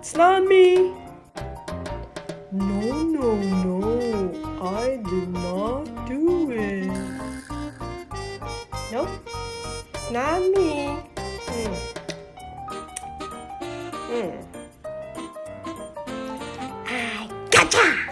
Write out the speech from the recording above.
It's not me. No, no, no. I did not do it. Nope. It's not me. Mm. Mm. I gotcha!